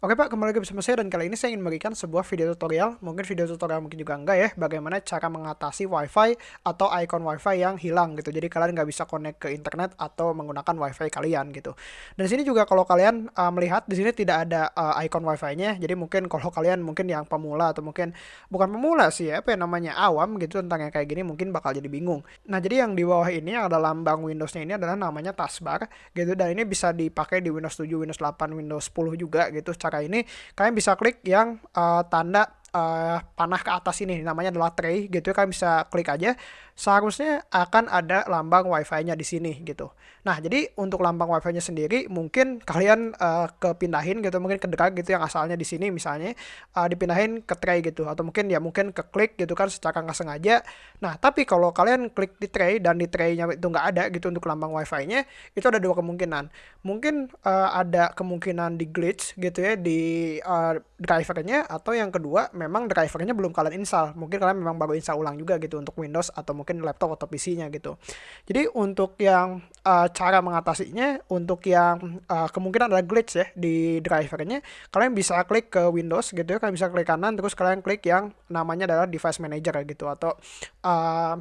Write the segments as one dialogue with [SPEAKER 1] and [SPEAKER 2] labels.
[SPEAKER 1] Oke Pak, kembali lagi bersama saya dan kali ini saya ingin memberikan sebuah video tutorial, mungkin video tutorial mungkin juga enggak ya, bagaimana cara mengatasi wifi atau icon wifi yang hilang gitu. Jadi kalian nggak bisa connect ke internet atau menggunakan wifi kalian gitu. Dan sini juga kalau kalian uh, melihat di sini tidak ada uh, icon wifi-nya, jadi mungkin kalau kalian mungkin yang pemula atau mungkin bukan pemula sih ya, apa yang namanya awam gitu tentang yang kayak gini mungkin bakal jadi bingung. Nah jadi yang di bawah ini yang ada lambang Windows-nya ini adalah namanya taskbar gitu dan ini bisa dipakai di Windows 7, Windows 8, Windows 10 juga gitu cara ini kalian bisa klik yang uh, tanda uh, panah ke atas ini namanya adalah tray gitu. Kalian bisa klik aja. Seharusnya akan ada lambang wifi-nya di sini gitu. Nah jadi untuk lambang wifi-nya sendiri mungkin kalian uh, kepindahin gitu mungkin ke drag gitu yang asalnya di sini misalnya uh, dipindahin ke tray gitu. Atau mungkin ya mungkin ke klik gitu kan secara nggak sengaja. Nah tapi kalau kalian klik di tray dan di tray-nya itu nggak ada gitu untuk lambang wifi-nya itu ada dua kemungkinan. Mungkin uh, ada kemungkinan di glitch gitu ya di uh, drivernya. Atau yang kedua memang drivernya belum kalian install. Mungkin kalian memang baru install ulang juga gitu untuk Windows atau mungkin laptop atau PC-nya gitu. Jadi untuk yang uh, cara mengatasinya untuk yang uh, kemungkinan ada glitch ya di drivernya kalian bisa klik ke Windows gitu ya. Kalian bisa klik kanan terus kalian klik yang namanya adalah device manager gitu atau uh,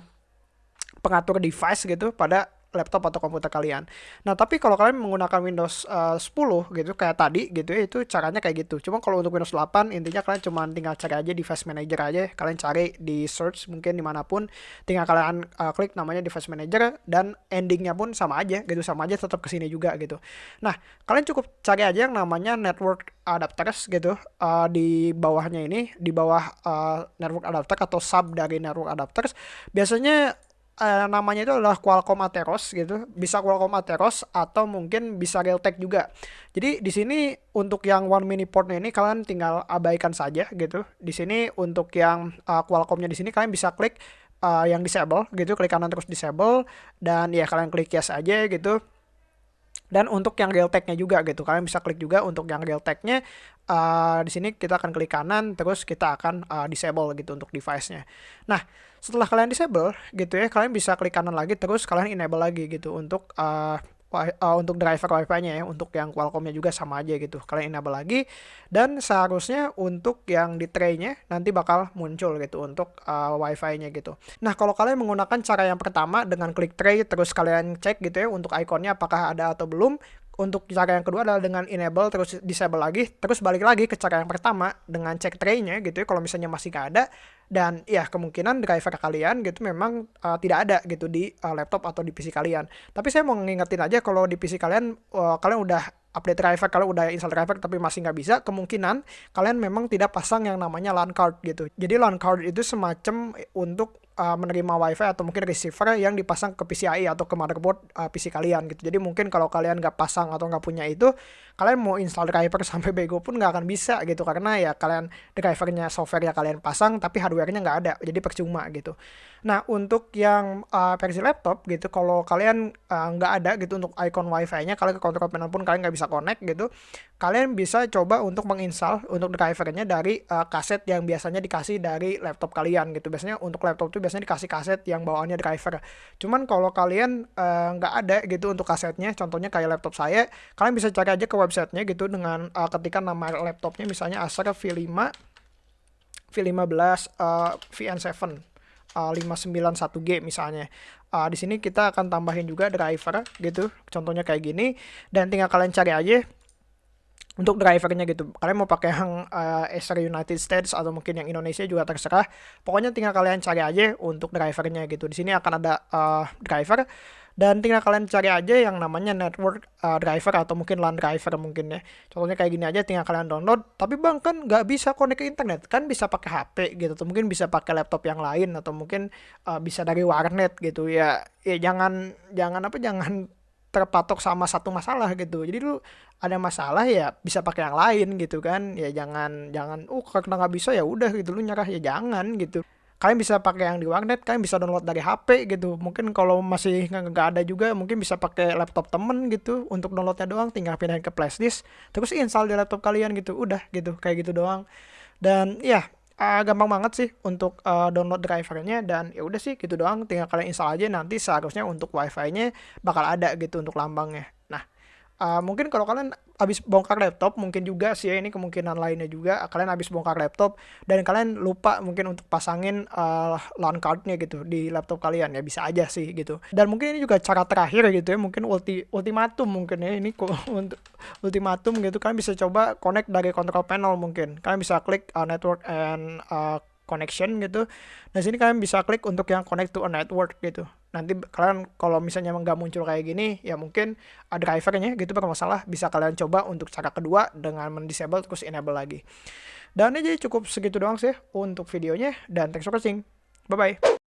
[SPEAKER 1] pengatur device gitu pada laptop atau komputer kalian. Nah, tapi kalau kalian menggunakan Windows uh, 10 gitu kayak tadi gitu ya, itu caranya kayak gitu. Cuma kalau untuk Windows 8 intinya kalian cuma tinggal cari aja device manager aja, kalian cari di search mungkin di mana pun, tinggal kalian uh, klik namanya device manager dan endingnya pun sama aja gitu, sama aja tetap ke sini juga gitu. Nah, kalian cukup cari aja yang namanya network adapters gitu uh, di bawahnya ini, di bawah uh, network adapter atau sub dari network adapters, biasanya uh, namanya itu adalah Qualcomm Atheros gitu. Bisa Qualcomm Atheros atau mungkin bisa Realtek juga. Jadi di sini untuk yang one mini portnya ini kalian tinggal abaikan saja gitu. Di sini untuk yang uh, Qualcommnya di sini kalian bisa klik uh, yang disable gitu, klik kanan terus disable dan ya kalian klik yes aja gitu dan untuk yang Realtek-nya juga gitu. Kalian bisa klik juga untuk yang Realtek-nya uh, di sini kita akan klik kanan terus kita akan uh, disable gitu untuk device-nya. Nah setelah kalian disable gitu ya kalian bisa klik kanan lagi terus kalian enable lagi gitu untuk uh, uh, untuk driver wifi-nya ya untuk yang Qualcomm-nya juga sama aja gitu kalian enable lagi. Dan seharusnya untuk yang di tray-nya nanti bakal muncul gitu untuk uh, wifi-nya gitu. Nah kalau kalian menggunakan cara yang pertama dengan klik tray terus kalian cek gitu ya untuk ikonnya apakah ada atau belum. Untuk cara yang kedua adalah dengan enable terus disable lagi terus balik lagi ke cara yang pertama dengan cek tray-nya gitu ya kalau misalnya masih nggak ada dan ya kemungkinan driver kalian gitu memang uh, tidak ada gitu di uh, laptop atau di PC kalian. Tapi saya mau ngingetin aja kalau di PC kalian uh, kalian udah update driver kalau udah install driver tapi masih nggak bisa kemungkinan kalian memang tidak pasang yang namanya LAN card gitu. Jadi LAN card itu semacam untuk uh, menerima wifi atau mungkin receiver yang dipasang ke PCIe atau ke motherboard uh, PC kalian gitu. Jadi mungkin kalau kalian nggak pasang atau nggak punya itu, kalian mau install driver sampai bego pun nggak akan bisa gitu. Karena ya kalian drivernya software ya kalian pasang tapi hardwarenya nggak ada, jadi percuma gitu. Nah untuk yang uh, versi laptop gitu, kalau kalian nggak uh, ada gitu untuk icon wifi-nya, kalian ke control panel pun kalian nggak bisa connect gitu, kalian bisa coba untuk menginstal untuk drivernya dari uh, kaset yang biasanya dikasih dari laptop kalian gitu. Biasanya untuk laptop itu biasanya dikasih kaset yang bawaannya driver. Cuman kalau kalian eh, nggak uh, ada gitu untuk kasetnya, contohnya kayak laptop saya, kalian bisa cari aja ke websitenya gitu dengan uh, ketika nama laptopnya misalnya Acer V5 V15 uh, VN7 uh, 591G misalnya. Uh, di sini kita akan tambahin juga driver gitu, contohnya kayak gini dan tinggal kalian cari aja untuk drivernya gitu. Kalian mau pakai yang uh, Acer United States atau mungkin yang Indonesia juga terserah. Pokoknya tinggal kalian cari aja untuk drivernya gitu. Di sini akan ada uh, driver dan tinggal kalian cari aja yang namanya network uh, driver atau mungkin LAN driver mungkin ya. Contohnya kayak gini aja tinggal kalian download. Tapi bang kan nggak bisa connect ke internet. Kan bisa pakai HP gitu atau mungkin bisa pakai laptop yang lain atau mungkin uh, bisa dari warnet gitu. Ya. Ya jangan jangan apa jangan terpatok sama satu masalah gitu. Jadi lu ada masalah ya bisa pakai yang lain gitu kan. Ya jangan jangan uh karena nggak bisa ya udah gitu. Lu nyerah. Ya jangan gitu kalian bisa pakai yang di warnet kalian bisa download dari HP gitu. Mungkin kalau masih nggak ada juga mungkin bisa pakai laptop temen gitu untuk downloadnya doang tinggal pindahin ke flashdisk terus install di laptop kalian gitu udah gitu kayak gitu doang. Dan ya uh, gampang banget sih untuk uh, download drivernya dan ya udah sih gitu doang tinggal kalian install aja nanti seharusnya untuk wifi-nya bakal ada gitu untuk lambangnya uh, mungkin kalau kalian habis bongkar laptop mungkin juga sih ya ini kemungkinan lainnya juga kalian habis bongkar laptop dan kalian lupa mungkin untuk pasangin uh, LAN cardnya gitu di laptop kalian ya bisa aja sih gitu dan mungkin ini juga cara terakhir gitu ya mungkin ulti ultimatum mungkin ya ini untuk ultimatum gitu kalian bisa coba connect dari control panel mungkin kalian bisa klik uh, network and uh, connection gitu. Nah sini kalian bisa klik untuk yang connect to a network gitu. Nanti kalian kalau misalnya nggak muncul kayak gini, ya mungkin ada drivernya gitu bermasalah. Bisa kalian coba untuk cara kedua dengan mendisable terus enable lagi. Dan ini jadi cukup segitu doang sih untuk videonya. Dan thanks for watching. Bye-bye.